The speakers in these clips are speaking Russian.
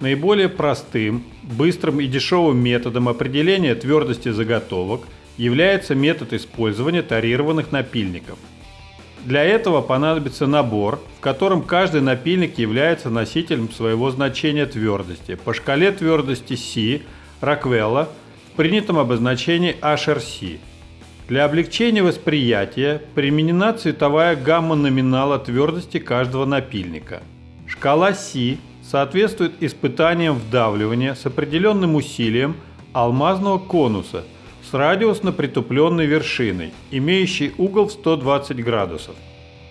Наиболее простым, быстрым и дешевым методом определения твердости заготовок является метод использования тарированных напильников. Для этого понадобится набор, в котором каждый напильник является носителем своего значения твердости по шкале твердости C Роквелла в принятом обозначении HRC. Для облегчения восприятия применена цветовая гамма номинала твердости каждого напильника. Шкала C соответствует испытаниям вдавливания с определенным усилием алмазного конуса с радиусно притупленной вершиной, имеющей угол в 120 градусов.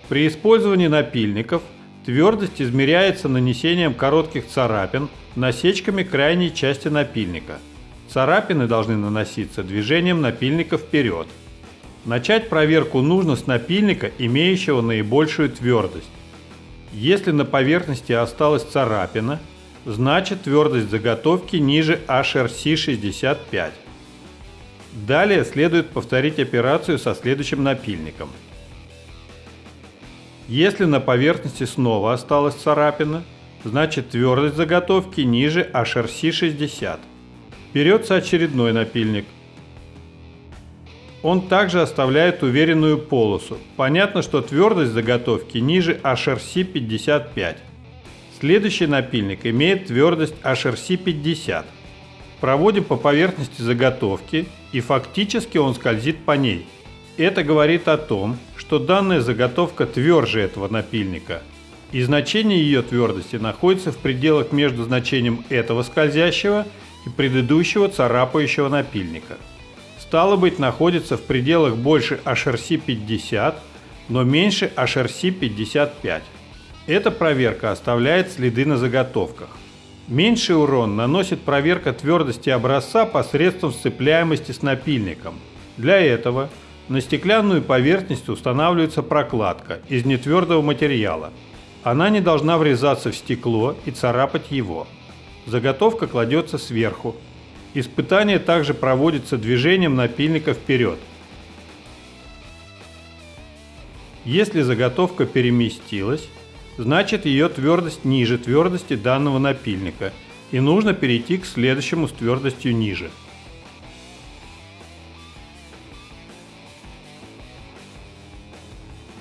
При использовании напильников твердость измеряется нанесением коротких царапин насечками крайней части напильника. Царапины должны наноситься движением напильника вперед. Начать проверку нужно с напильника, имеющего наибольшую твердость. Если на поверхности осталась царапина, значит твердость заготовки ниже HRC 65. Далее следует повторить операцию со следующим напильником. Если на поверхности снова осталась царапина, значит твердость заготовки ниже HRC 60. Берется очередной напильник. Он также оставляет уверенную полосу. Понятно, что твердость заготовки ниже HRC 55. Следующий напильник имеет твердость HRC 50. Проводим по поверхности заготовки и фактически он скользит по ней. Это говорит о том, что данная заготовка тверже этого напильника. И значение ее твердости находится в пределах между значением этого скользящего и предыдущего царапающего напильника стало быть, находится в пределах больше HRC 50, но меньше HRC 55. Эта проверка оставляет следы на заготовках. Меньший урон наносит проверка твердости образца посредством сцепляемости с напильником. Для этого на стеклянную поверхность устанавливается прокладка из нетвердого материала. Она не должна врезаться в стекло и царапать его. Заготовка кладется сверху, Испытание также проводится движением напильника вперед. Если заготовка переместилась, значит ее твердость ниже твердости данного напильника и нужно перейти к следующему с твердостью ниже.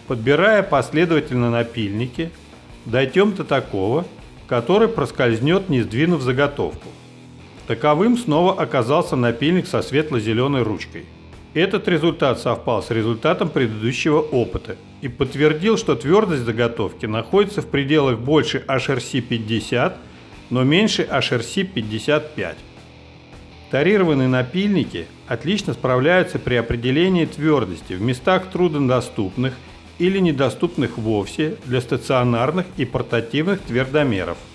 Подбирая последовательно напильники, дойдем до такого, который проскользнет, не сдвинув заготовку. Таковым снова оказался напильник со светло-зеленой ручкой. Этот результат совпал с результатом предыдущего опыта и подтвердил, что твердость заготовки находится в пределах больше HRC 50, но меньше HRC 55. Тарированные напильники отлично справляются при определении твердости в местах труднодоступных или недоступных вовсе для стационарных и портативных твердомеров –